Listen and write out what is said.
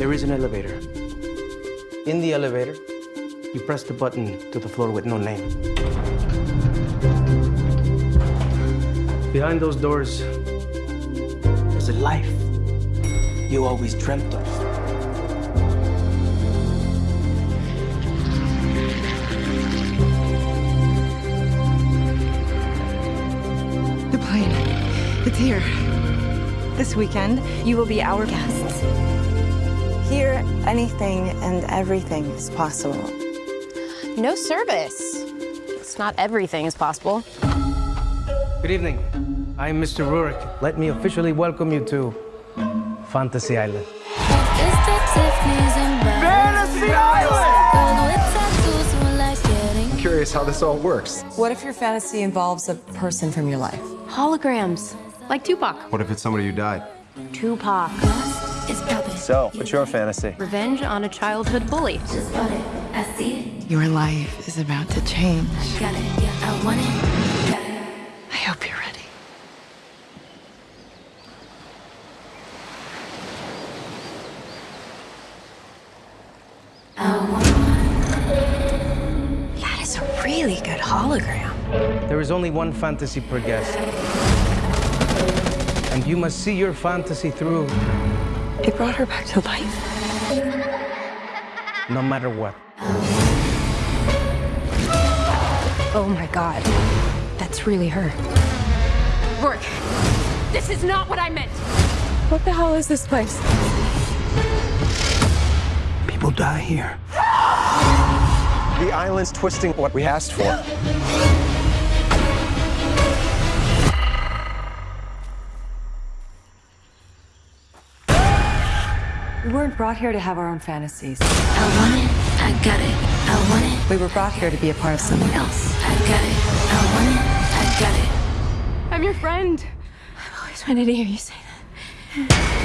There is an elevator. In the elevator, you press the button to the floor with no name. Behind those doors is a life you always dreamt of. The plane. It's here. This weekend, you will be our guests. Here, anything and everything is possible. No service. It's not everything is possible. Good evening. I'm Mr. Roarke. Let me officially welcome you to Fantasy Island. Fantasy Island! I'm curious how this all works. What if your fantasy involves a person from your life? Holograms, like Tupac. What if it's somebody who died? Tupac. So, what's your fantasy? Revenge on a childhood bully. i see Your life is about to change. I hope you're ready. That is a really good hologram. There is only one fantasy per guest. And you must see your fantasy through It brought her back to life. no matter what. Oh my god. That's really her. Roarke, this is not what I meant. What the hell is this place? People die here. The island's twisting what we asked for. We weren't brought here to have our own fantasies. I want it, I got it. I want it, We were brought here to be a part of someone else. I got it. I want it, I got it. I'm your friend. I've always wanted to hear you say that.